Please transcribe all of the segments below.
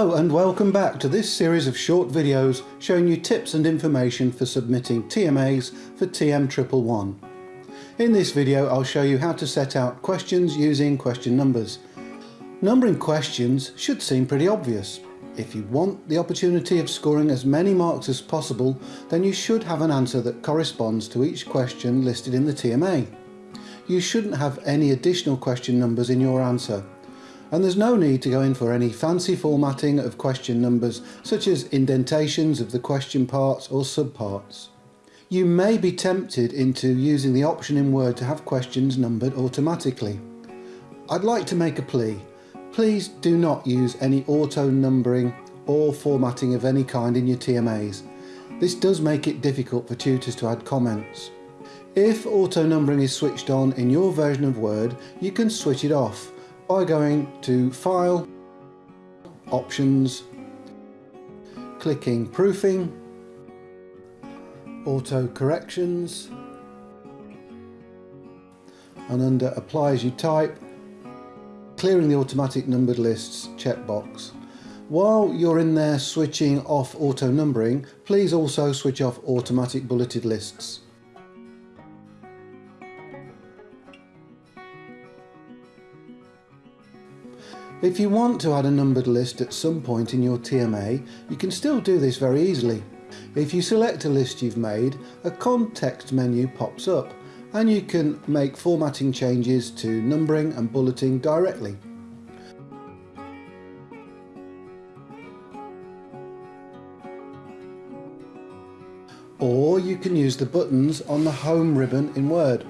and welcome back to this series of short videos showing you tips and information for submitting TMAs for TM111. In this video I'll show you how to set out questions using question numbers. Numbering questions should seem pretty obvious. If you want the opportunity of scoring as many marks as possible then you should have an answer that corresponds to each question listed in the TMA. You shouldn't have any additional question numbers in your answer and there's no need to go in for any fancy formatting of question numbers such as indentations of the question parts or subparts. You may be tempted into using the option in Word to have questions numbered automatically. I'd like to make a plea. Please do not use any auto numbering or formatting of any kind in your TMAs. This does make it difficult for tutors to add comments. If auto numbering is switched on in your version of Word, you can switch it off by going to File, Options, clicking Proofing, Auto Corrections, and under Apply as you type, clearing the automatic numbered lists checkbox. While you're in there switching off auto numbering, please also switch off automatic bulleted lists. If you want to add a numbered list at some point in your TMA, you can still do this very easily. If you select a list you've made, a context menu pops up and you can make formatting changes to numbering and bulleting directly. Or you can use the buttons on the Home ribbon in Word.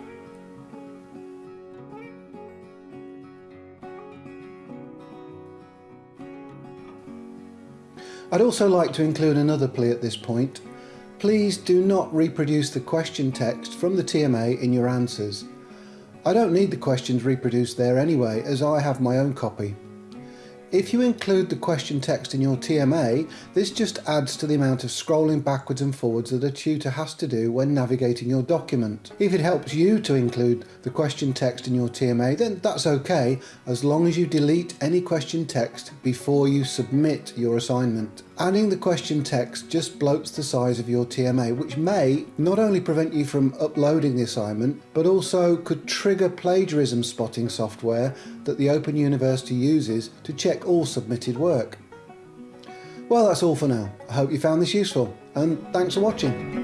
I'd also like to include another plea at this point. Please do not reproduce the question text from the TMA in your answers. I don't need the questions reproduced there anyway as I have my own copy. If you include the question text in your TMA, this just adds to the amount of scrolling backwards and forwards that a tutor has to do when navigating your document. If it helps you to include the question text in your TMA, then that's okay, as long as you delete any question text before you submit your assignment. Adding the question text just bloats the size of your TMA, which may not only prevent you from uploading the assignment, but also could trigger plagiarism spotting software that the Open University uses to check all submitted work. Well, that's all for now. I hope you found this useful, and thanks for watching.